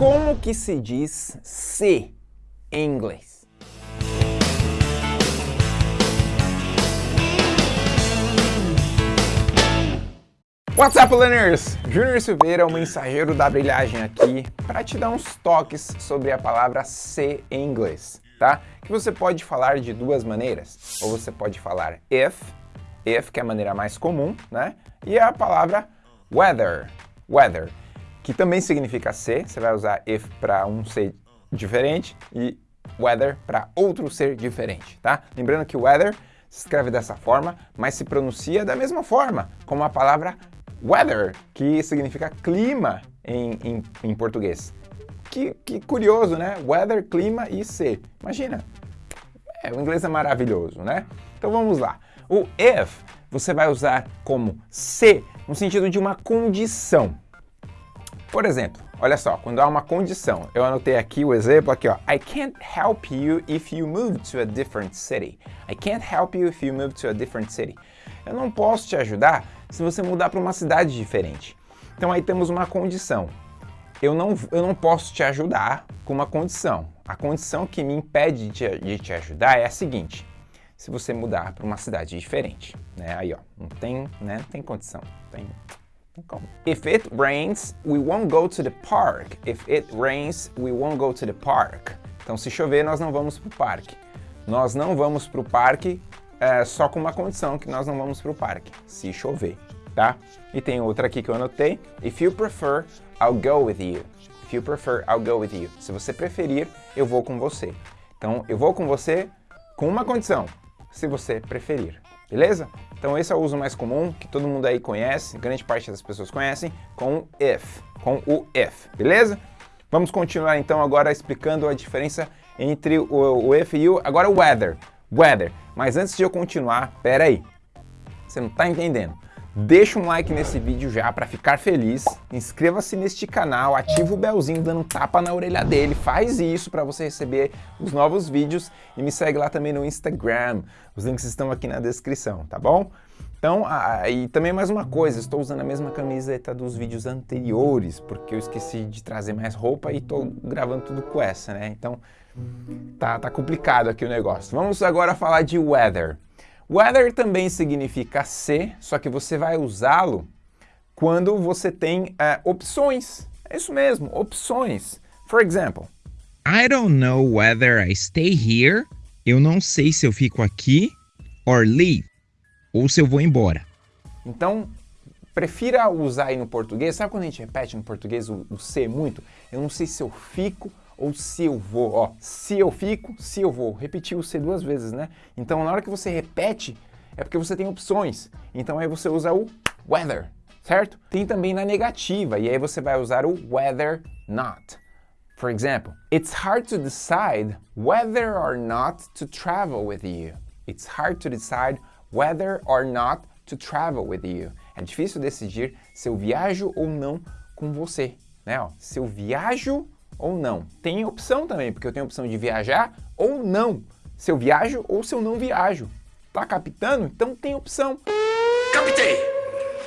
Como que se diz se em inglês? What's up, learners? Júnior Silveira, o mensageiro da brilhagem aqui, para te dar uns toques sobre a palavra se em inglês, tá? Que você pode falar de duas maneiras. Ou você pode falar if, if que é a maneira mais comum, né? E a palavra weather, weather, que também significa ser, você vai usar if para um ser diferente e weather para outro ser diferente, tá? Lembrando que weather se escreve dessa forma, mas se pronuncia da mesma forma, como a palavra weather, que significa clima em, em, em português. Que, que, curioso, né? Weather, clima e ser. Imagina, é, o inglês é maravilhoso, né? Então vamos lá. O if você vai usar como se no sentido de uma condição. Por exemplo, olha só, quando há uma condição, eu anotei aqui o exemplo aqui, ó. I can't help you if you move to a different city. I can't help you if you move to a different city. Eu não posso te ajudar se você mudar para uma cidade diferente. Então aí temos uma condição. Eu não, eu não posso te ajudar com uma condição. A condição que me impede de, de te ajudar é a seguinte. Se você mudar para uma cidade diferente, né? Aí, ó, não tem, né? Não tem condição. Tem. If it rains, we won't go to the park. If it rains, we won't go to the park. Então, se chover, nós não vamos para o parque. Nós não vamos para o parque é, só com uma condição, que nós não vamos para o parque, se chover, tá? E tem outra aqui que eu anotei. If you prefer, I'll go with you. If you prefer, I'll go with you. Se você preferir, eu vou com você. Então, eu vou com você com uma condição, se você preferir. Beleza? Então esse é o uso mais comum, que todo mundo aí conhece, grande parte das pessoas conhecem, com o if, com o if, beleza? Vamos continuar então agora explicando a diferença entre o, o if e o, agora o weather, weather. Mas antes de eu continuar, pera aí, você não está entendendo. Deixa um like nesse vídeo já para ficar feliz, inscreva-se neste canal, ativa o belzinho dando um tapa na orelha dele, faz isso para você receber os novos vídeos e me segue lá também no Instagram, os links estão aqui na descrição, tá bom? Então, ah, e também mais uma coisa, estou usando a mesma camiseta dos vídeos anteriores, porque eu esqueci de trazer mais roupa e estou gravando tudo com essa, né? Então, tá, tá complicado aqui o negócio. Vamos agora falar de weather. Weather também significa ser, só que você vai usá-lo quando você tem uh, opções. É isso mesmo, opções. For example, I don't know whether I stay here. Eu não sei se eu fico aqui or leave, ou se eu vou embora. Então, prefira usar aí no português. Sabe quando a gente repete no português o, o ser muito? Eu não sei se eu fico ou se eu vou, ó, se eu fico, se eu vou. Repetir o se duas vezes, né? Então, na hora que você repete, é porque você tem opções. Então, aí você usa o weather, certo? Tem também na negativa, e aí você vai usar o weather not. For example, it's hard to decide whether or not to travel with you. It's hard to decide whether or not to travel with you. É difícil decidir se eu viajo ou não com você, né? Ó, se eu viajo ou não. Tem opção também, porque eu tenho a opção de viajar ou não. Se eu viajo ou se eu não viajo. Tá captando? Então tem opção. Captei!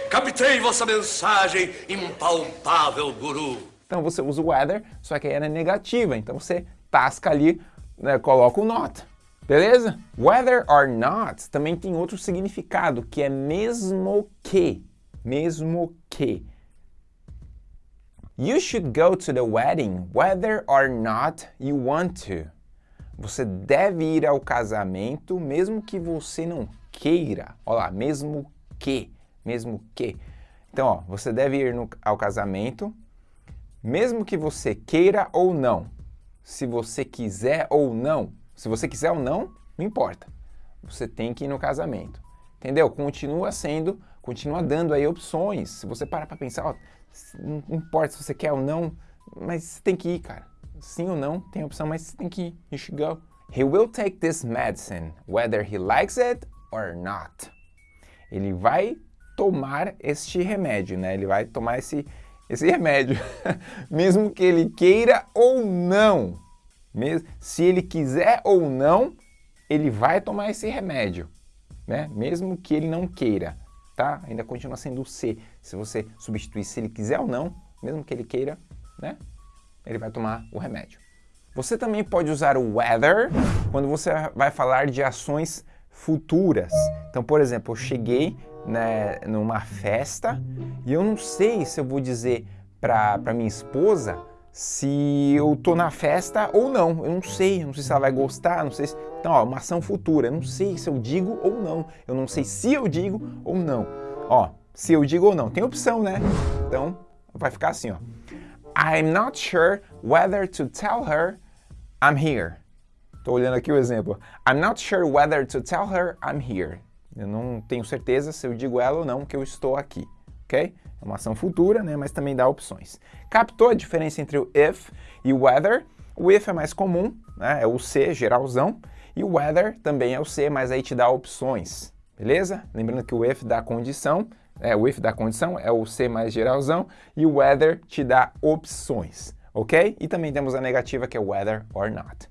Captei vossa mensagem, impalpável guru. Então você usa o weather, só que aí é na negativa. Então você tasca ali, né, coloca o not. Beleza? Whether or not também tem outro significado, que é mesmo que. Mesmo que. You should go to the wedding whether or not you want to. Você deve ir ao casamento mesmo que você não queira. Olha lá, mesmo que, mesmo que. Então, ó, você deve ir no, ao casamento mesmo que você queira ou não. Se você quiser ou não. Se você quiser ou não, não importa. Você tem que ir no casamento. Entendeu? Continua sendo, continua dando aí opções. Se você parar para pensar, ó, não importa se você quer ou não, mas você tem que ir, cara. Sim ou não, tem opção, mas você tem que ir. You should go. He will take this medicine, whether he likes it or not. Ele vai tomar este remédio, né? Ele vai tomar esse, esse remédio, mesmo que ele queira ou não. Se ele quiser ou não, ele vai tomar esse remédio, né? Mesmo que ele não queira tá? Ainda continua sendo o C. Se você substituir se ele quiser ou não, mesmo que ele queira, né? ele vai tomar o remédio. Você também pode usar o weather quando você vai falar de ações futuras. Então, por exemplo, eu cheguei né, numa festa e eu não sei se eu vou dizer para minha esposa se eu tô na festa ou não. Eu não sei, não sei se ela vai gostar, não sei se... Então, ó, uma ação futura, eu não sei se eu digo ou não. Eu não sei se eu digo ou não. Ó, se eu digo ou não. Tem opção, né? Então, vai ficar assim, ó. I'm not sure whether to tell her I'm here. Estou olhando aqui o exemplo. I'm not sure whether to tell her I'm here. Eu não tenho certeza se eu digo ela ou não que eu estou aqui, ok? É uma ação futura, né, mas também dá opções. Captou a diferença entre o if e o whether? O if é mais comum, né, é o C, geralzão, e o whether também é o C, mas aí te dá opções, beleza? Lembrando que o if dá condição, é, o if da condição é o C mais geralzão e o whether te dá opções, ok? E também temos a negativa que é whether or not.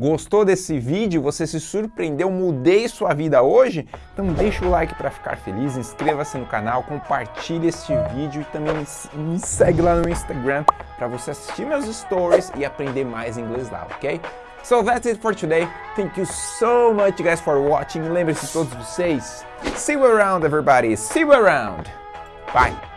Gostou desse vídeo? Você se surpreendeu? Mudei sua vida hoje? Então deixa o like para ficar feliz, inscreva-se no canal, compartilhe este vídeo e também me segue lá no Instagram para você assistir meus stories e aprender mais inglês lá, ok? So that's it for today. Thank you so much guys for watching. Lembre-se todos vocês. See you around everybody. See you around. Bye.